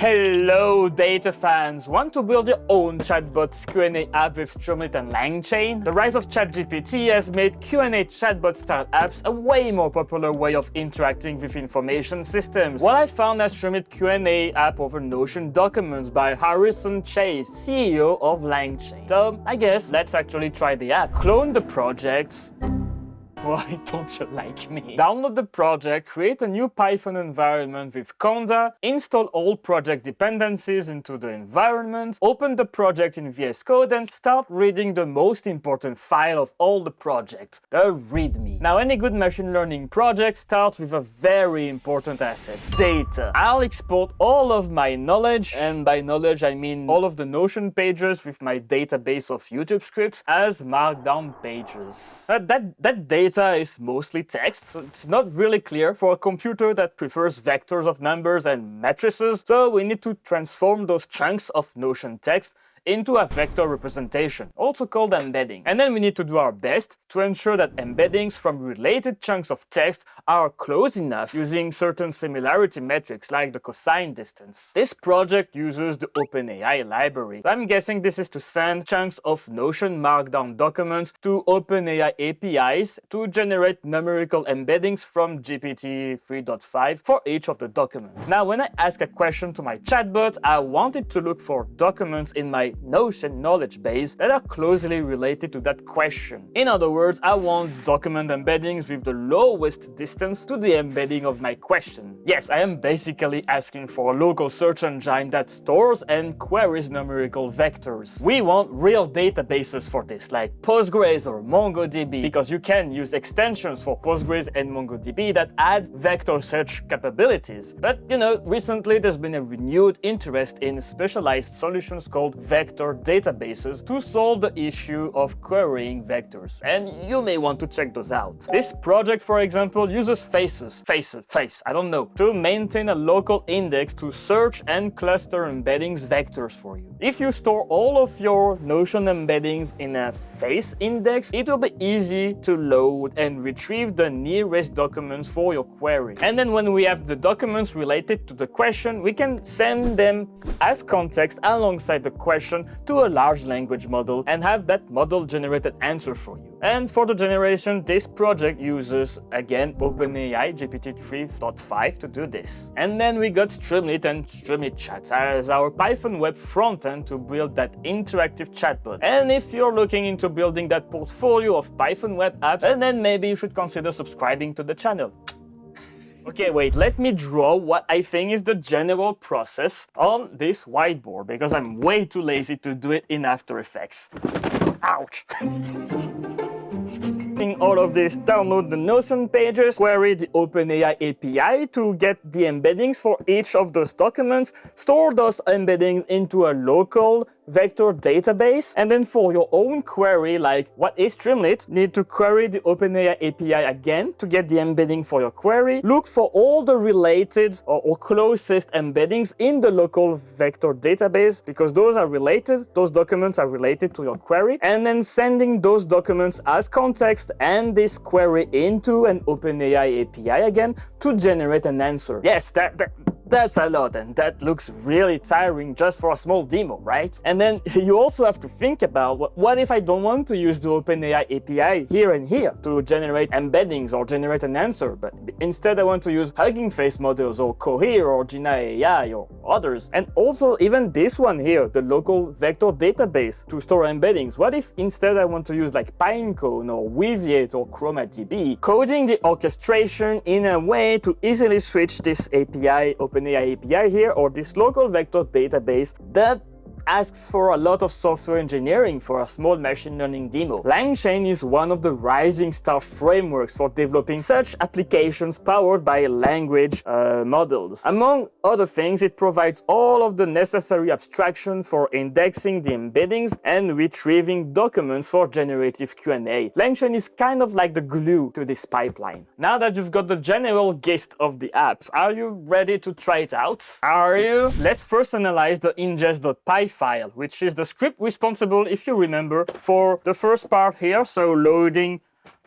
Hello data fans! Want to build your own chatbot Q&A app with Streamlit and LangChain? The rise of ChatGPT has made Q&A chatbot style apps a way more popular way of interacting with information systems. What I found as Streamlit Q&A app over Notion documents by Harrison Chase, CEO of LangChain. So I guess let's actually try the app. Clone the project, why don't you like me? Download the project, create a new Python environment with Conda, install all project dependencies into the environment, open the project in VS Code and start reading the most important file of all the project, the README. Now any good machine learning project starts with a very important asset, data. I'll export all of my knowledge, and by knowledge I mean all of the Notion pages with my database of YouTube scripts as markdown pages. But that, that data data is mostly text, it's not really clear for a computer that prefers vectors of numbers and matrices, so we need to transform those chunks of Notion text into a vector representation, also called embedding. And then we need to do our best to ensure that embeddings from related chunks of text are close enough using certain similarity metrics like the cosine distance. This project uses the OpenAI library. So I'm guessing this is to send chunks of Notion Markdown documents to OpenAI APIs to generate numerical embeddings from GPT 3.5 for each of the documents. Now, when I ask a question to my chatbot, I want it to look for documents in my Notion knowledge base that are closely related to that question. In other words, I want document embeddings with the lowest distance to the embedding of my question. Yes, I am basically asking for a local search engine that stores and queries numerical vectors. We want real databases for this, like Postgres or MongoDB, because you can use extensions for Postgres and MongoDB that add vector search capabilities. But, you know, recently there's been a renewed interest in specialized solutions called vector vector databases to solve the issue of querying vectors. And you may want to check those out. This project, for example, uses faces, faces, face, I don't know, to maintain a local index to search and cluster embeddings vectors for you. If you store all of your Notion embeddings in a FAISS index, it will be easy to load and retrieve the nearest documents for your query. And then when we have the documents related to the question, we can send them as context alongside the question to a large language model and have that model generate an answer for you. And for the generation, this project uses, again, OpenAI GPT 3.5 to do this. And then we got Streamlit and Streamlit Chat as our Python web frontend to build that interactive chatbot. And if you're looking into building that portfolio of Python web apps, then maybe you should consider subscribing to the channel. Okay, wait, let me draw what I think is the general process on this whiteboard, because I'm way too lazy to do it in After Effects. Ouch! all of this, download the Notion pages, query the OpenAI API to get the embeddings for each of those documents, store those embeddings into a local vector database. And then for your own query, like what is Streamlit, need to query the OpenAI API again to get the embedding for your query. Look for all the related or, or closest embeddings in the local vector database because those are related, those documents are related to your query. And then sending those documents as context and this query into an OpenAI API again to generate an answer. Yes, that, that that's a lot and that looks really tiring just for a small demo, right? And then you also have to think about what if I don't want to use the OpenAI API here and here to generate embeddings or generate an answer, but instead I want to use Hugging Face models or Cohere or Jina AI or others. And also even this one here, the local vector database to store embeddings. What if instead I want to use like Pinecone or Weaviate or ChromaDB, coding the orchestration in a way to easily switch this API open OpenAI API here or this local vector database that asks for a lot of software engineering for a small machine learning demo. LangChain is one of the rising star frameworks for developing such applications powered by language uh, models. Among other things, it provides all of the necessary abstraction for indexing the embeddings and retrieving documents for generative Q&A. LangChain is kind of like the glue to this pipeline. Now that you've got the general gist of the app, are you ready to try it out? Are you? Let's first analyze the ingest.py file, which is the script responsible, if you remember, for the first part here, so loading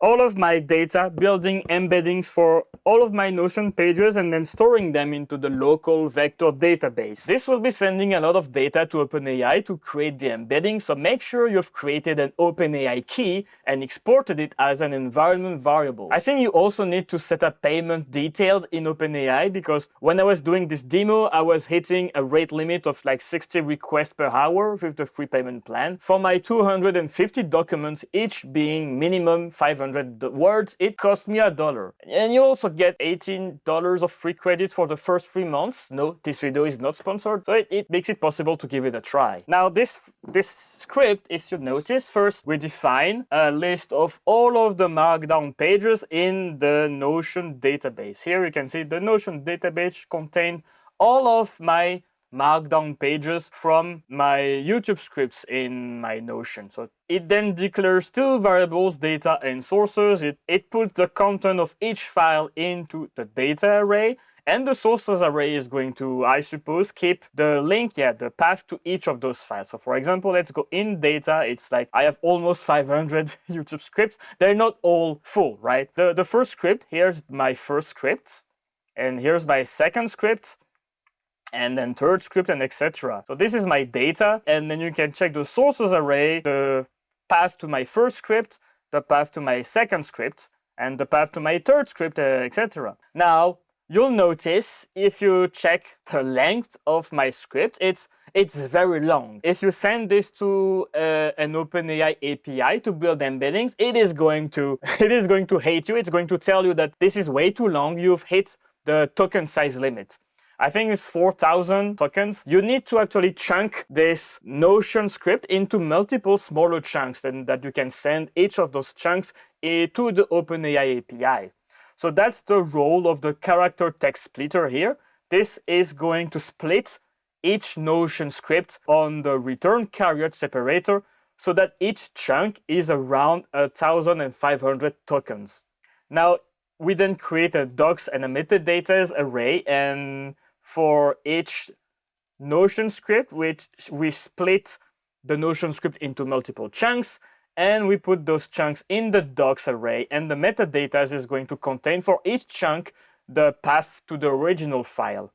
all of my data, building embeddings for all of my Notion pages and then storing them into the local vector database. This will be sending a lot of data to OpenAI to create the embedding, so make sure you've created an OpenAI key and exported it as an environment variable. I think you also need to set up payment details in OpenAI because when I was doing this demo, I was hitting a rate limit of like 60 requests per hour with the free payment plan. For my 250 documents, each being minimum 500 words, it cost me a dollar. And you also get $18 of free credits for the first three months. No, this video is not sponsored, so it, it makes it possible to give it a try. Now this, this script, if you notice, first we define a list of all of the markdown pages in the Notion database. Here you can see the Notion database contained all of my markdown pages from my YouTube scripts in my Notion. So it then declares two variables, data and sources. It, it puts the content of each file into the data array and the sources array is going to, I suppose, keep the link, yeah, the path to each of those files. So for example, let's go in data. It's like I have almost 500 YouTube scripts. They're not all full, right? The, the first script, here's my first script. And here's my second script and then third script and etc. So this is my data and then you can check the sources array, the path to my first script, the path to my second script, and the path to my third script, uh, etc. Now, you'll notice if you check the length of my script, it's it's very long. If you send this to uh, an OpenAI API to build embeddings, it is going to it is going to hate you. It's going to tell you that this is way too long. You've hit the token size limit. I think it's 4,000 tokens. You need to actually chunk this Notion script into multiple smaller chunks and that you can send each of those chunks eh, to the OpenAI API. So that's the role of the character text splitter here. This is going to split each Notion script on the return carrier separator so that each chunk is around 1,500 tokens. Now, we then create a docs and a metadata array and for each Notion script, which we split the Notion script into multiple chunks, and we put those chunks in the docs array, and the metadata is going to contain for each chunk the path to the original file.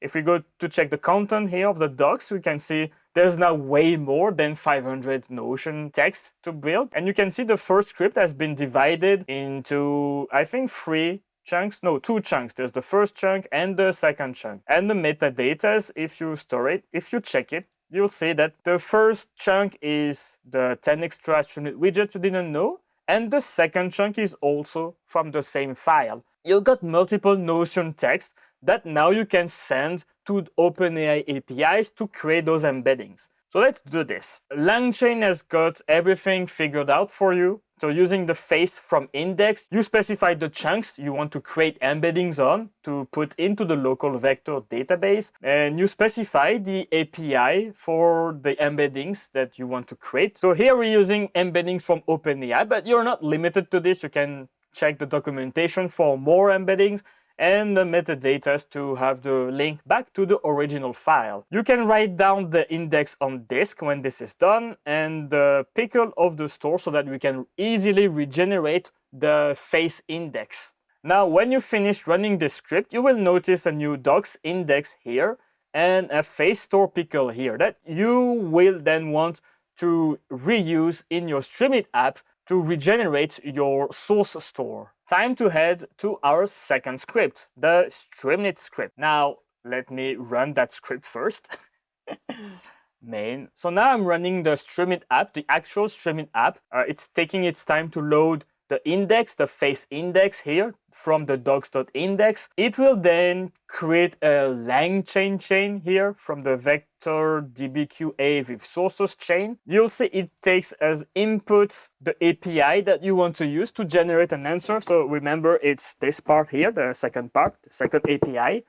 If we go to check the content here of the docs, we can see there's now way more than 500 Notion text to build. And you can see the first script has been divided into, I think, three chunks, no, two chunks. There's the first chunk and the second chunk. And the metadata, if you store it, if you check it, you'll see that the first chunk is the 10 extra Streamlit widget you didn't know, and the second chunk is also from the same file. You got multiple Notion text that now you can send to OpenAI APIs to create those embeddings. So let's do this. LangChain has got everything figured out for you. So using the FAISS from index, you specify the chunks you want to create embeddings on to put into the local vector database. And you specify the API for the embeddings that you want to create. So here we're using embeddings from OpenAI, but you're not limited to this. You can check the documentation for more embeddings and the metadata to have the link back to the original file. You can write down the index on disk when this is done and the pickle of the store so that we can easily regenerate the FAISS index. Now, when you finish running the script, you will notice a new docs index here and a FAISS store pickle here that you will then want to reuse in your Streamlit app to regenerate your source store. Time to head to our second script, the Streamlit script. Now, let me run that script first. Main. So now I'm running the Streamlit app, the actual Streamlit app. Uh, it's taking its time to load the index, the FAISS index here from the docs.index. It will then create a LangChain chain chain here from the vector dbqa with sources chain. You'll see it takes as input the API that you want to use to generate an answer. So remember, it's this part here, the second part, the second API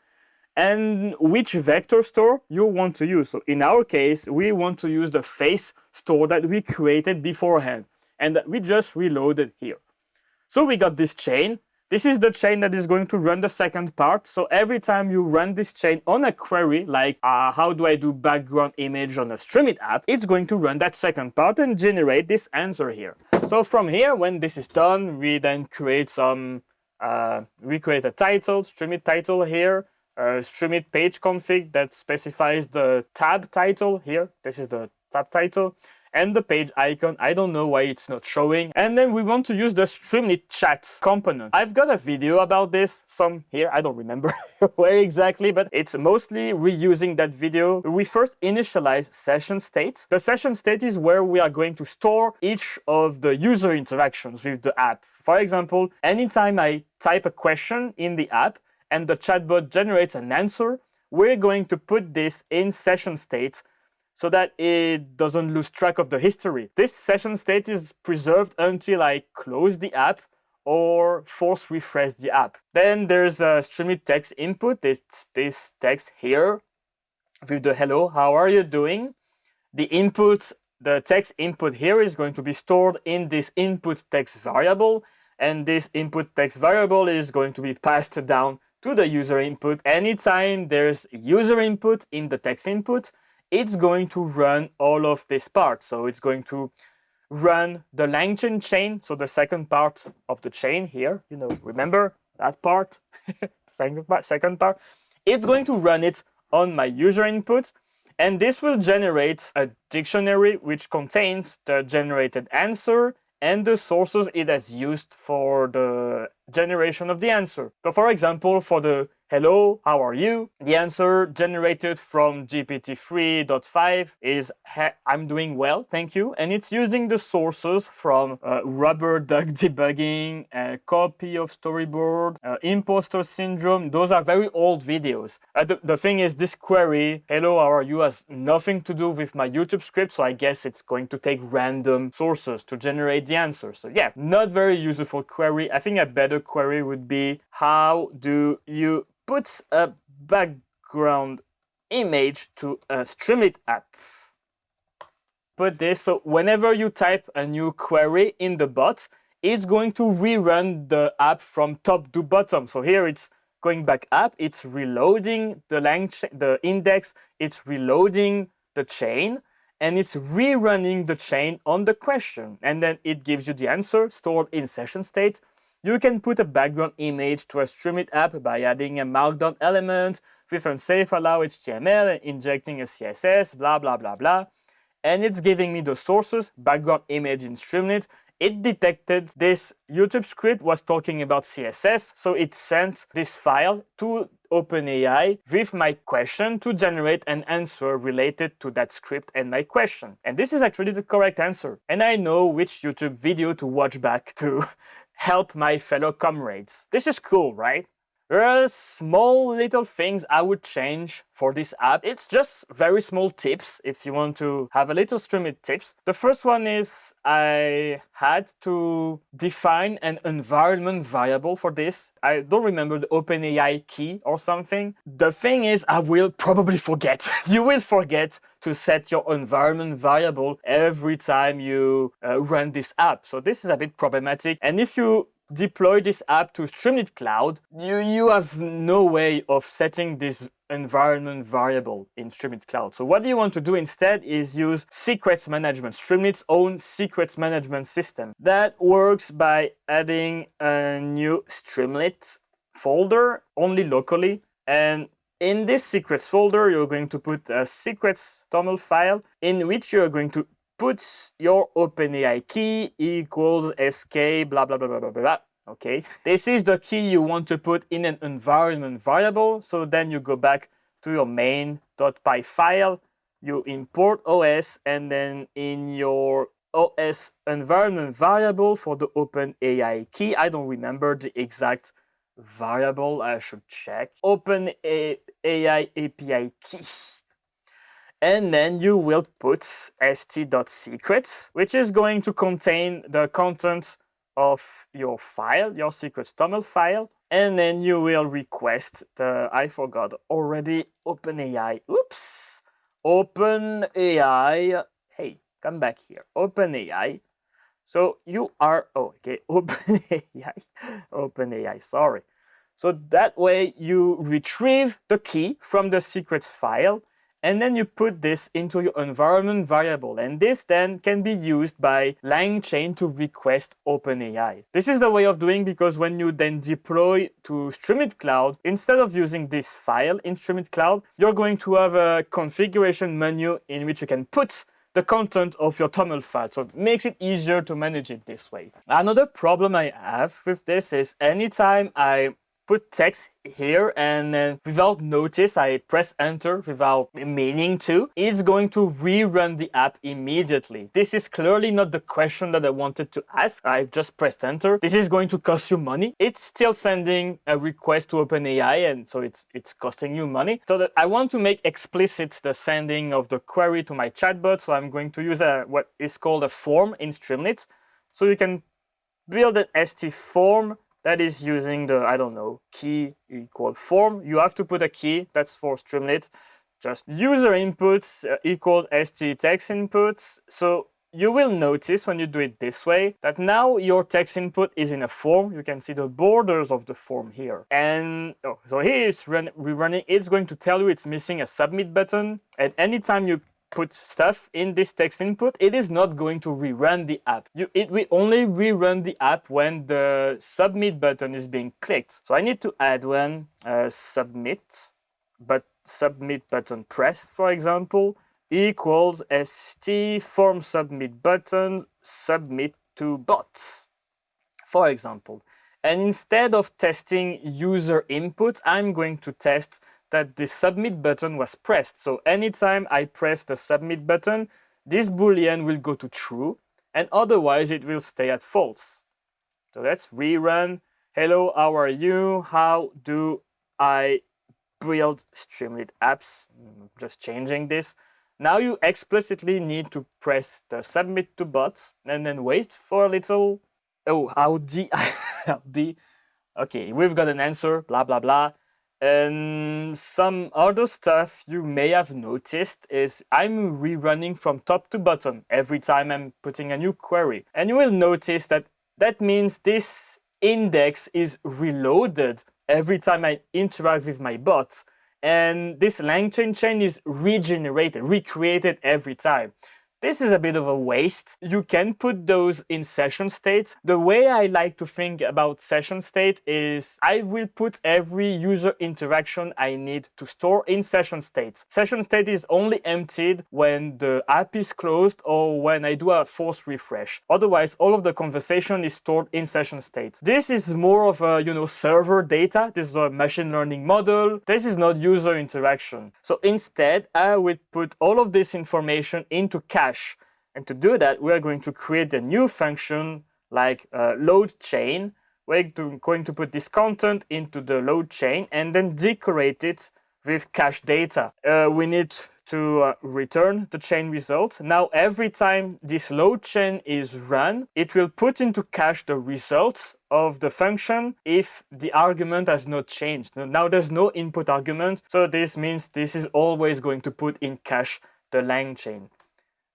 and which vector store you want to use. So in our case, we want to use the FAISS store that we created beforehand and that we just reloaded here. So we got this chain. This is the chain that is going to run the second part. So every time you run this chain on a query, like uh, how do I do background image on a Streamlit app, it's going to run that second part and generate this answer here. So from here, when this is done, we then create some, uh, we create a title, streamlit title here, uh, streamlit page config that specifies the tab title here. This is the tab title and the page icon. I don't know why it's not showing. And then we want to use the Streamlit chat component. I've got a video about this, some here, I don't remember where exactly, but it's mostly reusing that video. We first initialize session state. The session state is where we are going to store each of the user interactions with the app. For example, anytime I type a question in the app and the chatbot generates an answer, we're going to put this in session state so that it doesn't lose track of the history. This session state is preserved until I close the app or force refresh the app. Then there's a Streamlit text input, this, this text here with the hello, how are you doing? The input, the text input here is going to be stored in this input text variable and this input text variable is going to be passed down to the user input. Anytime there's user input in the text input, it's going to run all of this part. So it's going to run the LangChain chain, so the second part of the chain here, you know, remember that part, second part, second part. It's going to run it on my user input, and this will generate a dictionary which contains the generated answer and the sources it has used for the generation of the answer. So for example, for the hello, how are you? The answer generated from GPT-3.5 is I'm doing well, thank you. And it's using the sources from uh, rubber duck debugging, a copy of storyboard, uh, imposter syndrome. Those are very old videos. Uh, the, the thing is this query, hello, how are you, has nothing to do with my YouTube script. So I guess it's going to take random sources to generate the answer. So yeah, not very useful query. I think a better query would be how do you put a background image to a Streamlit app. Put this, so whenever you type a new query in the bot, it's going to rerun the app from top to bottom. So here it's going back up, it's reloading the, the index, it's reloading the chain, and it's rerunning the chain on the question. And then it gives you the answer stored in session state. You can put a background image to a Streamlit app by adding a markdown element with unsafe allow HTML and injecting a CSS, blah, blah, blah, blah. And it's giving me the sources, background image in Streamlit. It detected this YouTube script was talking about CSS, so it sent this file to OpenAI with my question to generate an answer related to that script and my question. And this is actually the correct answer. And I know which YouTube video to watch back to help my fellow comrades. This is cool, right? There are small little things I would change for this app. It's just very small tips if you want to have a little Streamlit tips. The first one is I had to define an environment variable for this. I don't remember the OpenAI key or something. The thing is I will probably forget. you will forget to set your environment variable every time you uh, run this app. So this is a bit problematic. And if you deploy this app to Streamlit Cloud, you, you have no way of setting this environment variable in Streamlit Cloud. So what you want to do instead is use secrets management, Streamlit's own secrets management system. That works by adding a new Streamlit folder only locally. And in this secrets folder, you're going to put a secrets toml file in which you're going to put your OpenAI key equals sk blah, blah, blah, blah, blah, blah. Okay, this is the key you want to put in an environment variable. So then you go back to your main.py file, you import OS, and then in your OS environment variable for the OpenAI key, I don't remember the exact variable, I should check. OpenAI API key and then you will put st.secrets, which is going to contain the content of your file, your secrets toml file, and then you will request the, I forgot already, OpenAI, oops, OpenAI, hey, come back here, OpenAI, so you are, oh, okay, OpenAI, OpenAI, sorry. So that way you retrieve the key from the secrets file and then you put this into your environment variable. And this then can be used by LangChain to request OpenAI. This is the way of doing because when you then deploy to Streamlit Cloud, instead of using this file in Streamlit Cloud, you're going to have a configuration menu in which you can put the content of your TOML file. So it makes it easier to manage it this way. Another problem I have with this is anytime I put text here and then without notice I press enter without meaning to, it's going to rerun the app immediately. This is clearly not the question that I wanted to ask. I just pressed enter. This is going to cost you money. It's still sending a request to OpenAI and so it's it's costing you money. So that I want to make explicit the sending of the query to my chatbot. So I'm going to use a what is called a form in Streamlit. So you can build an ST form that is using the, I don't know, key equal form. You have to put a key, that's for Streamlit. Just user inputs uh, equals st text inputs. So you will notice when you do it this way that now your text input is in a form. You can see the borders of the form here. And oh, so here it's run, rerunning. It's going to tell you it's missing a submit button. And anytime you put stuff in this text input, it is not going to rerun the app. You, it will only rerun the app when the submit button is being clicked. So I need to add one uh, submit, but submit button pressed, for example, equals st form submit button submit to bots, for example. And instead of testing user input, I'm going to test that the submit button was pressed. So anytime I press the submit button, this boolean will go to true and otherwise it will stay at false. So let's rerun. Hello, how are you? How do I build Streamlit apps? Mm, just changing this. Now you explicitly need to press the submit to bot and then wait for a little. Oh, how the, how the. Okay, we've got an answer, blah, blah, blah. And some other stuff you may have noticed is I'm rerunning from top to bottom every time I'm putting a new query. And you will notice that that means this index is reloaded every time I interact with my bot. And this LangChain chain is regenerated, recreated every time. This is a bit of a waste. You can put those in session state. The way I like to think about session state is I will put every user interaction I need to store in session state. Session state is only emptied when the app is closed or when I do a force refresh. Otherwise, all of the conversation is stored in session state. This is more of a, you know, server data. This is a machine learning model. This is not user interaction. So instead, I would put all of this information into cache And to do that, we are going to create a new function like uh, load chain. We're going to put this content into the load chain and then decorate it with cache data. Uh, we need to uh, return the chain result. Now, every time this load chain is run, it will put into cache the results of the function if the argument has not changed. Now, there's no input argument, so this means this is always going to put in cache the LangChain.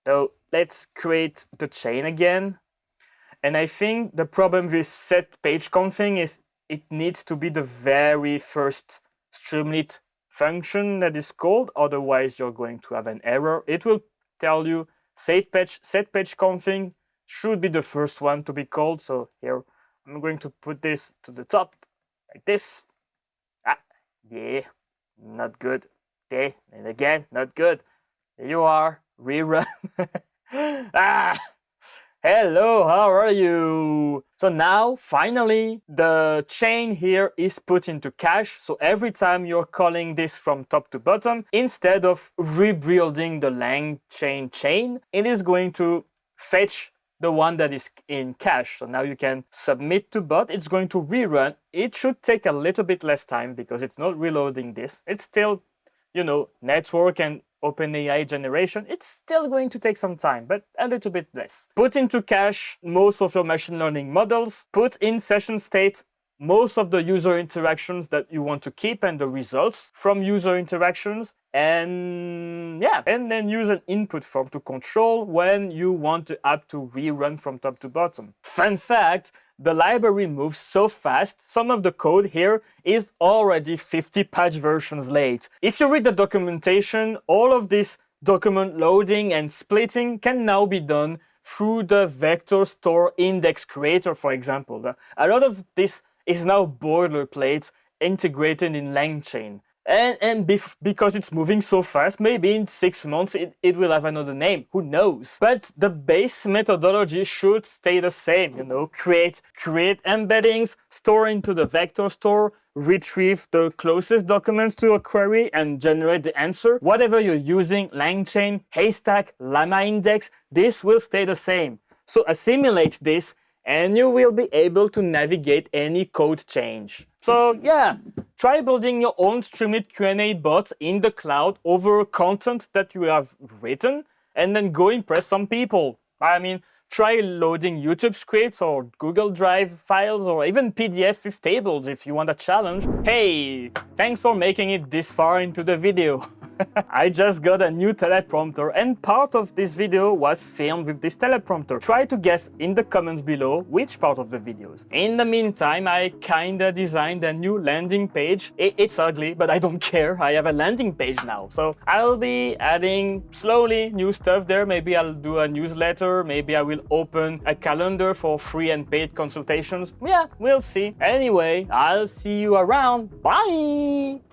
So let's create the chain again. And I think the problem with set page config is it needs to be the very first Streamlit function that is called, otherwise you're going to have an error. It will tell you set page, set page config should be the first one to be called. So here I'm going to put this to the top like this. Ah, yeah, not good. Okay, and again, not good. There you are rerun. ah! Hello, how are you? So now, finally, the chain here is put into cache. So every time you're calling this from top to bottom, instead of rebuilding the lang chain chain, it is going to fetch the one that is in cache. So now you can submit to bot. It's going to rerun. It should take a little bit less time because it's not reloading this. It's still, you know, network and OpenAI generation, it's still going to take some time, but a little bit less. Put into cache most of your machine learning models, put in session state most of the user interactions that you want to keep and the results from user interactions. And yeah, and then use an input form to control when you want the app to rerun from top to bottom. Fun fact, the library moves so fast, some of the code here is already 50 patch versions late. If you read the documentation, all of this document loading and splitting can now be done through the vector store index creator, for example. A lot of this is now boilerplate integrated in LangChain. And, and bef because it's moving so fast, maybe in six months it, it will have another name, who knows? But the base methodology should stay the same, you know, create, create embeddings, store into the vector store, retrieve the closest documents to a query and generate the answer. Whatever you're using, LangChain, Haystack, Llama Index, this will stay the same. So assimilate this and you will be able to navigate any code change. So yeah, try building your own Streamlit Q&A bot in the cloud over content that you have written and then go impress some people. I mean, try loading YouTube scripts or Google Drive files or even PDF with tables if you want a challenge. Hey, thanks for making it this far into the video. I just got a new teleprompter and part of this video was filmed with this teleprompter. Try to guess in the comments below which part of the videos. In the meantime, I kinda designed a new landing page. it's ugly, but I don't care. I have a landing page now. So I'll be adding slowly new stuff there. Maybe I'll do a newsletter. Maybe I will open a calendar for free and paid consultations. Yeah, we'll see. Anyway, I'll see you around. Bye!